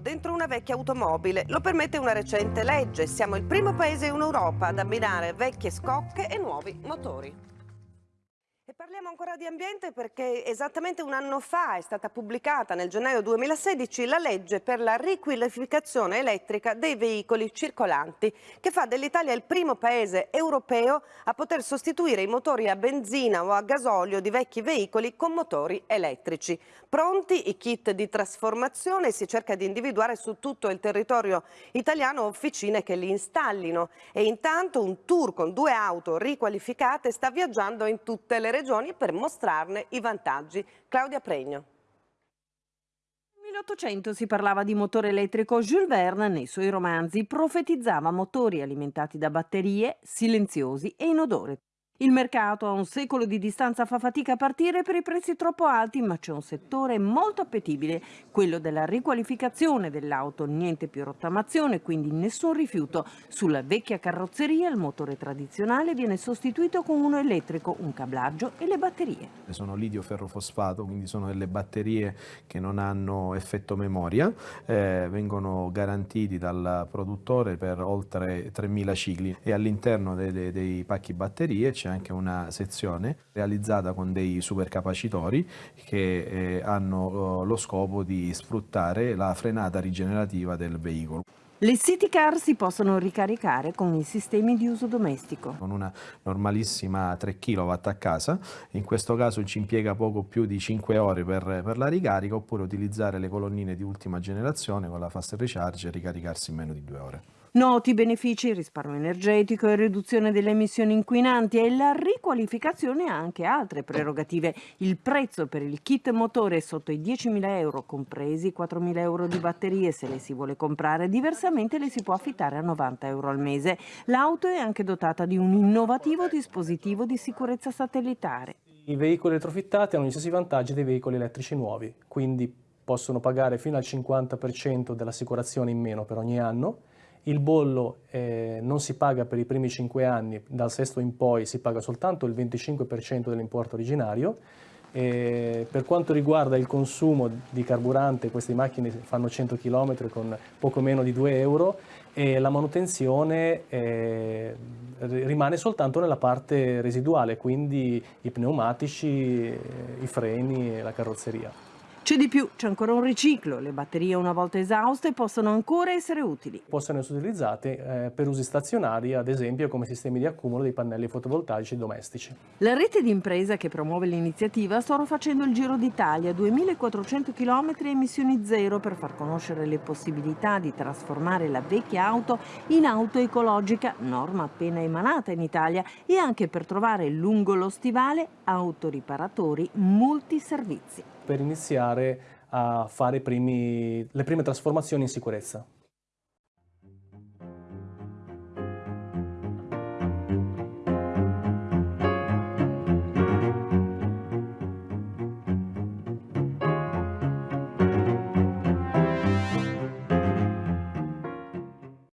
dentro una vecchia automobile. Lo permette una recente legge. Siamo il primo paese in Europa ad abbinare vecchie scocche e nuovi motori. Parliamo ancora di ambiente perché esattamente un anno fa è stata pubblicata nel gennaio 2016 la legge per la riqualificazione elettrica dei veicoli circolanti che fa dell'Italia il primo paese europeo a poter sostituire i motori a benzina o a gasolio di vecchi veicoli con motori elettrici. Pronti i kit di trasformazione si cerca di individuare su tutto il territorio italiano officine che li installino e intanto un tour con due auto riqualificate sta viaggiando in tutte le regioni regioni per mostrarne i vantaggi. Claudia Pregno. Nel 1800 si parlava di motore elettrico. Jules Verne, nei suoi romanzi, profetizzava motori alimentati da batterie, silenziosi e inodore. Il mercato a un secolo di distanza fa fatica a partire per i prezzi troppo alti, ma c'è un settore molto appetibile, quello della riqualificazione dell'auto, niente più rottamazione, quindi nessun rifiuto. Sulla vecchia carrozzeria il motore tradizionale viene sostituito con uno elettrico, un cablaggio e le batterie. Sono lidio ferrofosfato, quindi sono delle batterie che non hanno effetto memoria, eh, vengono garantiti dal produttore per oltre 3.000 cicli e all'interno dei, dei, dei pacchi batterie c'è anche una sezione realizzata con dei supercapacitori che eh, hanno eh, lo scopo di sfruttare la frenata rigenerativa del veicolo. Le city car si possono ricaricare con i sistemi di uso domestico. Con una normalissima 3 kW a casa, in questo caso ci impiega poco più di 5 ore per, per la ricarica oppure utilizzare le colonnine di ultima generazione con la fast recharge e ricaricarsi in meno di 2 ore. Noti benefici, risparmio energetico e riduzione delle emissioni inquinanti e la riqualificazione ha anche altre prerogative. Il prezzo per il kit motore è sotto i 10.000 euro, compresi 4.000 euro di batterie se le si vuole comprare. Diversamente le si può affittare a 90 euro al mese. L'auto è anche dotata di un innovativo dispositivo di sicurezza satellitare. I veicoli elettrofittati hanno gli stessi vantaggi dei veicoli elettrici nuovi, quindi possono pagare fino al 50% dell'assicurazione in meno per ogni anno il bollo eh, non si paga per i primi 5 anni, dal sesto in poi si paga soltanto il 25% dell'importo originario. E per quanto riguarda il consumo di carburante, queste macchine fanno 100 km con poco meno di 2 euro e la manutenzione eh, rimane soltanto nella parte residuale, quindi i pneumatici, i freni e la carrozzeria. C'è di più, c'è ancora un riciclo, le batterie una volta esauste possono ancora essere utili. Possono essere utilizzate eh, per usi stazionari, ad esempio come sistemi di accumulo dei pannelli fotovoltaici domestici. La rete di impresa che promuove l'iniziativa sta facendo il giro d'Italia, 2400 km e emissioni zero per far conoscere le possibilità di trasformare la vecchia auto in auto ecologica, norma appena emanata in Italia, e anche per trovare lungo lo stivale autoriparatori multiservizi per iniziare a fare primi, le prime trasformazioni in sicurezza.